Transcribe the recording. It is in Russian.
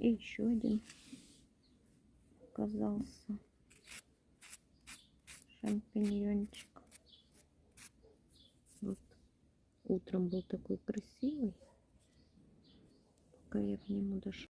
И еще один оказался шампиньончик. Вот утром был такой красивый, пока я к нему дошла.